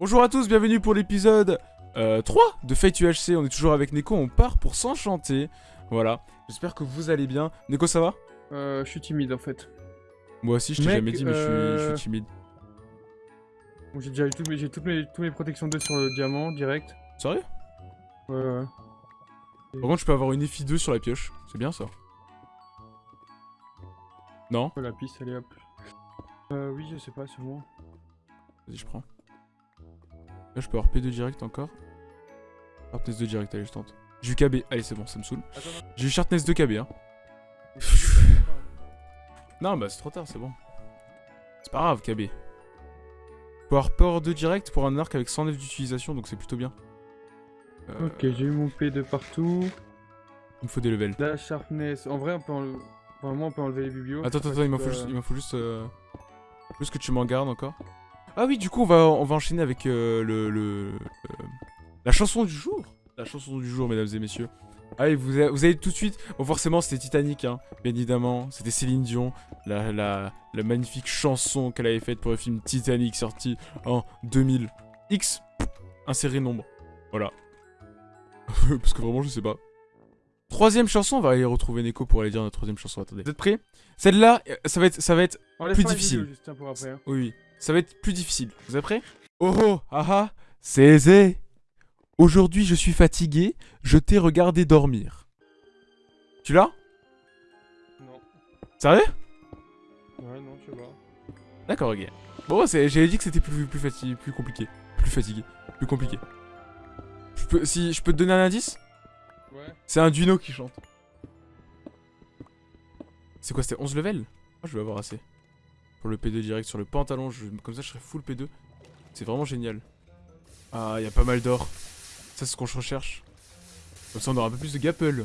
Bonjour à tous, bienvenue pour l'épisode euh, 3 de Fate UHC. On est toujours avec Neko, on part pour s'enchanter. Voilà, j'espère que vous allez bien. Neko, ça va? Euh, je suis timide en fait. Moi aussi, je t'ai jamais dit, mais je suis- je, euh, suis timide. Bon, j'ai déjà eu toutes mes, j'ai toutes mes, toutes mes protections 2 sur le diamant direct. Sérieux? Ouais, ouais. Par contre, je peux avoir une FI 2 sur la pioche. C'est bien ça. Non? La piste, allez hop. Euh, oui, je sais pas, c'est. Vas-y, je prends. Là, je peux avoir P2 direct encore. Sharpness 2 direct, allez, je tente. J'ai eu KB, allez, c'est bon, ça me saoule. J'ai eu Sharpness 2 KB, hein. Non, bah c'est trop tard, c'est bon. C'est pas grave, KB. Faut avoir Power 2 direct pour un arc avec 109 d'utilisation, donc c'est plutôt bien. Euh, Ok, j'ai eu mon P de partout. Il me faut des levels. La sharpness. En vrai, on peut enlever. Vraiment, on peut enlever les biblios. Attends, attends, attends, il m'en que- faut juste, il m'en faut juste, euh, juste que tu m'en gardes encore. Ah oui, du coup, on va, on va enchaîner avec euh, le, le euh, la chanson du jour. La chanson du jour, mesdames et messieurs. Allez, vous, avez- vous allez tout de suite. Bon, forcément, c'était Titanic, hein, bien évidemment. C'était Céline Dion, la, la, la magnifique chanson qu'elle avait faite pour le film Titanic, sorti en 2000. X, inséré nombre. Voilà. Parce que vraiment, je sais pas. Troisième chanson, on va aller retrouver Neko pour aller dire notre troisième chanson. Attendez. Vous êtes prêts? Celle-là, euh, ça va être, ça va être On plus difficile. juste, hein, pour après. hein. oui, oui. Ça va être plus difficile. Vous êtes prêts? Oh oh, ah ah, c'est aisé. Aujourd'hui, je suis fatigué. Je t'ai regardé dormir. Tu l'as? Non. Sérieux? Ouais, non, je sais pas. D'accord, ok. Bon, c'est- j'avais dit que c'était plus, plus, fatigué, plus compliqué. Plus fatigué. Plus compliqué. Je peux, si je peux te donner un indice? Ouais. C'est un Duino qui chante. C'est quoi, c'était 11 levels? Moi, je vais avoir assez. Pour le P2 direct sur le pantalon, comme ça, je serai full P2. C'est vraiment génial. Ah, il y a pas mal d'or. Ça, c'est ce qu'on recherche. Comme ça, on aura un peu plus de gapple.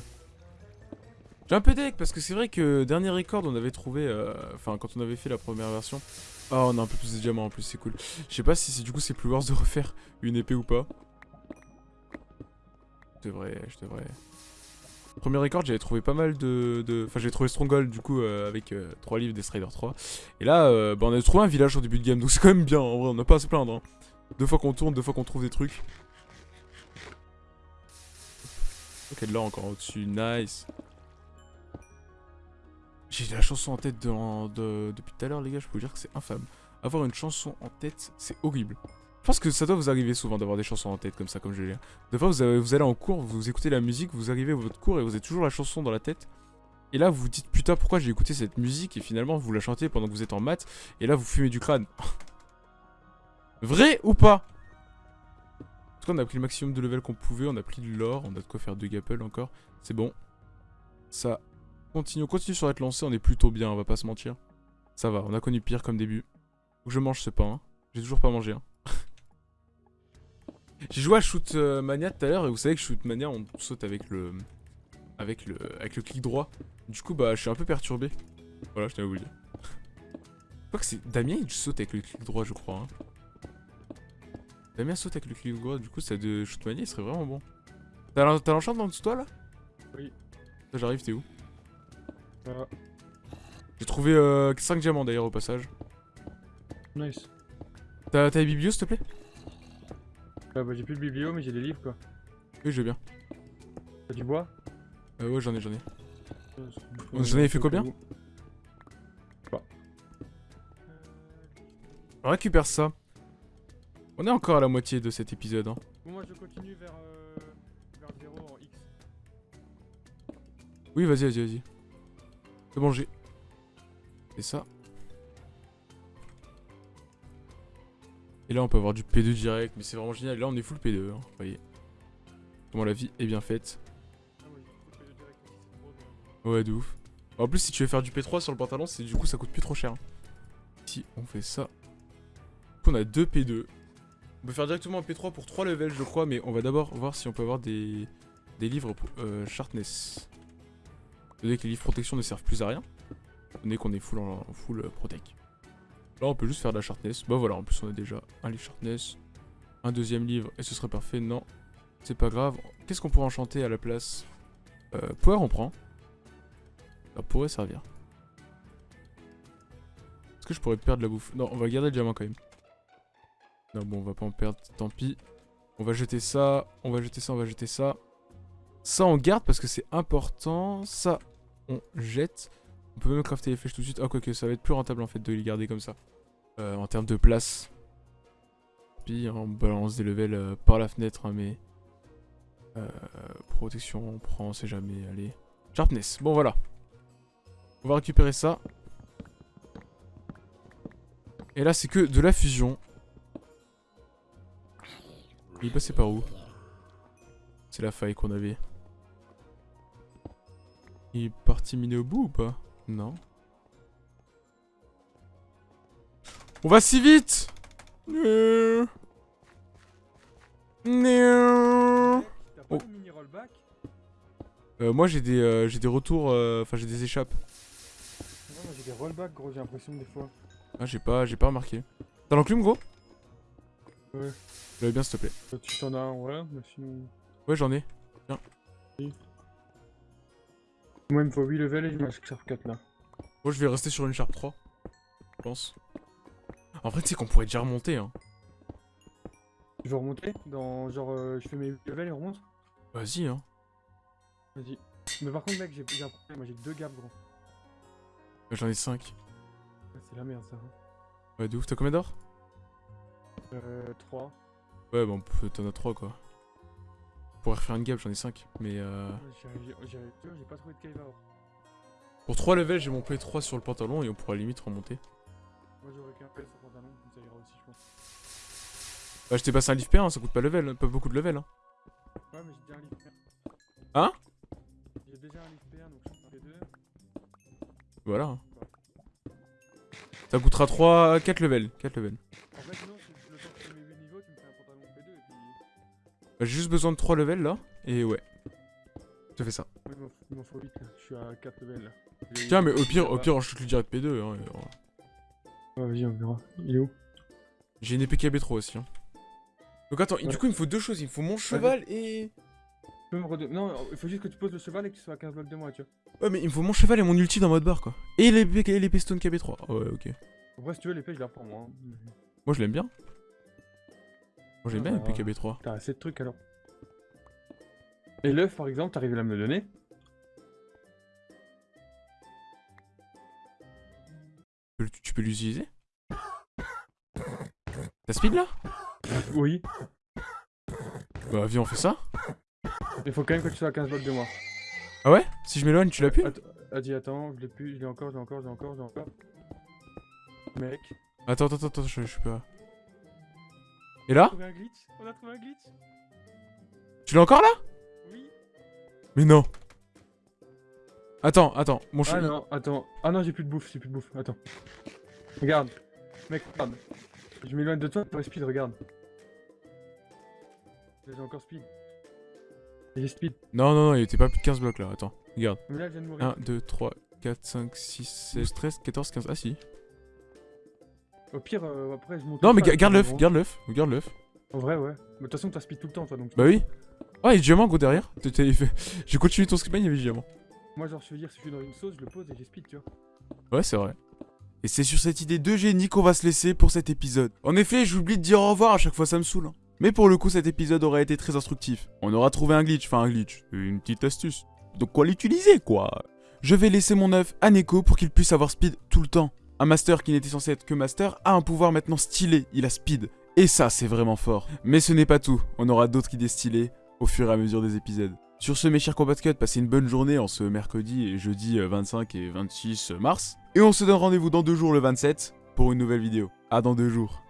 J'ai un peu deck, parce que c'est vrai que dernier record, on avait trouvé... euh, Enfin, quand on avait fait la première version... Ah, on a un peu plus de diamants en plus, c'est cool. Je sais pas si du coup c'est plus worth de refaire une épée ou pas. Je devrais, je devrais. Premier record, j'avais trouvé pas mal de. Enfin, j'avais trouvé Stronghold du coup euh, avec 3 livres des Strider 3. Et là, euh, bah, on a trouvé un village au début de game, donc c'est quand même bien en vrai, on n'a pas à se plaindre. hein. Deux fois qu'on tourne, deux fois qu'on trouve des trucs. Ok, de là encore au-dessus, nice. J'ai la chanson en tête de- de- depuis tout à l'heure, les gars, je peux vous dire que c'est infâme. Avoir une chanson en tête, c'est horrible. Je pense que ça doit vous arriver souvent d'avoir des chansons en tête comme ça, comme je l'ai. Des fois, vous, allez en cours, vous écoutez la musique, vous arrivez à votre cours et vous avez toujours la chanson dans la tête. Et là, vous vous dites putain, pourquoi j'ai écouté cette musique et finalement vous la chantez pendant que vous êtes en maths et là vous fumez du crâne. Vrai ou pas? En tout cas, on a pris le maximum de level qu'on pouvait, on a pris de l'or, on a de quoi faire deux gapple encore. C'est bon. Ça continue, on continue sur être lancé, on est plutôt bien, on va pas se mentir. Ça va, on a connu pire comme début. Faut je mange ce pain. hein. J'ai toujours pas mangé. hein. J'ai joué à Shoot euh, Mania tout à l'heure et vous savez que Shoot Mania on saute avec le avec le avec le clic droit. Du coup bah je suis un peu perturbé. Voilà, je le dire. Je crois que c'est Damien il saute avec le clic droit je crois. hein. Damien saute avec le clic droit, du coup ça de Shoot Mania il serait vraiment bon. T'as l'en- t'as l'enchant dans dessous de toi là? Oui. J'arrive, t'es où? J'ai trouvé 5 diamants d'ailleurs au passage. Nice. T'as t'as les biblios s'il te plaît? Ah, bah, j'ai plus de biblio, mais j'ai des livres quoi. Oui je veux bien. T'as du bois? Euh, ouais j'en ai j'en ai. Euh, Vous en avez fait combien On récupère ça. On est encore à la moitié de cet épisode. Hein. Bon, moi je continue vers, euh, vers 0 en X. Oui, vas-y, vas-y, vas-y. C'est bon, j'ai. Et ça. Et là, on peut avoir du P2 direct, mais c'est vraiment génial. Là, on est full P2, hein, vous voyez. Comment la vie est bien faite. Ouais, de ouf. En plus, si tu veux faire du P3 sur le pantalon, c'est du coup, ça coûte plus trop cher. hein. Si on fait ça. Du coup, on a deux P2. On peut faire directement un P3 pour 3 levels, je crois, mais on va d'abord voir si on peut avoir des, des livres pour euh, Sharpness. Donné que les livres protection ne servent plus à rien. Donné qu'on est full, full euh, protect. Là, on peut juste faire de la Sharpness. Bah voilà, en plus, on a déjà un livre Sharpness. Un deuxième livre, et ce serait parfait. Non, c'est pas grave. Qu'est-ce qu'on pourrait enchanter à la place? Euh, Power, on prend. Ça pourrait servir. Est-ce que je pourrais perdre la bouffe? Non, on va garder le diamant quand même. Non, bon, on va pas en perdre, tant pis. On va jeter ça, on va jeter ça, on va jeter ça. Ça, on garde parce que c'est important. Ça, on jette. On peut même crafter les flèches tout de suite. Ah, quoique, ça va être plus rentable en fait de les garder comme ça. Euh, en termes de place. Puis, hein, on balance des levels euh, par la fenêtre, hein, mais... Euh, protection, on prend, on sait jamais, allez. Sharpness, bon voilà. On va récupérer ça. Et là, c'est que de la fusion. Il est passé par où? C'est la faille qu'on avait. Il est parti miner au bout ou pas? Non. On va si vite. T'as pas Oh. de mini rollback Euh, moi j'ai des, euh, j'ai des retours, euh, enfin j'ai des échappes. Non, moi j'ai des rollbacks, gros, j'ai l'impression des fois. Ah j'ai pas, j'ai pas remarqué. T'as l'enclume gros? Ouais. J'avais bien s'il te plaît. Euh, Tu t'en as un, ouais, mais sinon. Ouais j'en ai. Moi, il me faut 8 levels et je marche Sharp 4 là. Moi je vais rester sur une Sharp 3. Je pense. En vrai tu sais qu'on pourrait déjà remonter hein. Je veux remonter dans genre, euh, je fais mes 8 levels et on remonte Vas-y hein. Vas-y. Mais par contre, mec, j'ai un problème, moi j'ai 2 gaps, gros. J'en ai 5. Ouais, C'est la merde ça. hein. Ouais de ouf, t'as combien d'or Euh, 3. Ouais bon pff, t'en as 3 quoi. On pourrait refaire une gap, j'en ai 5. Mais euh... J'ai pas trouvé de. Pour 3 levels j'ai mon P3 sur le pantalon et on pourra limite remonter. Moi j'aurais qu'un pelle sur pantalon, ça ira aussi, je pense. Bah je t'ai passé un lift P1, ça coûte pas level, pas beaucoup de level hein. Ouais, mais j'ai déjà un livre P1. Hein? J'ai déjà un livre P1 donc je fais 2. Voilà. hein. Ça coûtera 3, 4 levels. 4 levels. J'ai juste besoin de 3 levels là. Et ouais. Je fais ça. Ouais, il m'en- faut 8 là, je suis à 4 levels là. Tiens mais au pire, au pire on shoot le direct P2. Hein, et, Ouais, vas-y, on verra. Il est où? J'ai une épée KB3 aussi. Hein. Donc attends, du coup il me faut deux choses. Il me faut mon cheval et... Non, il faut juste que tu poses le cheval et que tu sois à 15 blocs de moi, tu vois. Ouais mais il me faut mon cheval et mon ulti dans mode bar quoi. Et l'épée stone KB3. Ah ouais ok. Après, si tu veux, l'épée, je la reprends moi. hein. Moi je l'aime bien. Moi j'aime Ah, bien bah, l'épée KB3. T'as assez de trucs alors. Et l'œuf, par exemple, t'arrives à me le donner? Tu peux- l'utiliser? T'as speed là? Oui. Bah viens on fait ça. Il faut quand même que tu sois à 15 blocs de moi. Ah ouais? Si je m'éloigne tu l'as pu Att- Vas-y, attends, je l'ai plus, je l'ai encore, je l'ai encore, je l'ai encore, je l'ai encore. Mec. Attends attends attends je, je suis pas... Et On a là trouvé un glitch On a trouvé un glitch Tu l'as encore là Oui. Mais non Attends, attends, mon Ah non, attends. Ah non, j'ai plus de bouffe, j'ai plus de bouffe. Attends. Regarde. Mec, regarde. Je m'éloigne de toi pour speed, regarde. Là, J'ai encore speed. J'ai speed. Non, non, non, il était pas plus de 15 blocs là, attends, regarde. Mais là, je viens de mourir. 1, 2, 3, 4, 5, 6, 16, 13, 14, 15... Ah si. Au pire, euh, après, je monte. Non mais ga- garde l'œuf, garde l'œuf, garde l'œuf. En vrai, ouais. Mais de toute façon, t'as speed tout le temps, toi, donc. Bah oui. Ah, il y a du diamant gros derrière. J'ai continué ton script, il y avait du diamant. Moi, genre, je veux dire, si je suis dans une sauce, je le pose et j'ai speed, tu vois. Ouais, c'est vrai. Et c'est sur cette idée de génie qu'on va se laisser pour cet épisode. En effet, j'oublie de dire au revoir à chaque fois, ça me saoule. hein. Mais pour le coup, cet épisode aurait été très instructif. On aura trouvé un glitch, enfin un glitch, une petite astuce. Donc quoi l'utiliser, quoi? Je vais laisser mon œuf à Neko pour qu'il puisse avoir speed tout le temps. Un master qui n'était censé être que master a un pouvoir maintenant stylé, il a speed. Et ça, c'est vraiment fort. Mais ce n'est pas tout, on aura d'autres idées stylées au fur et à mesure des épisodes. Sur ce, mes chers Combat Cut, passez une bonne journée en ce mercredi et jeudi euh, 25 et 26 mars. Et on se donne rendez-vous dans deux jours le 27 pour une nouvelle vidéo. À dans deux jours.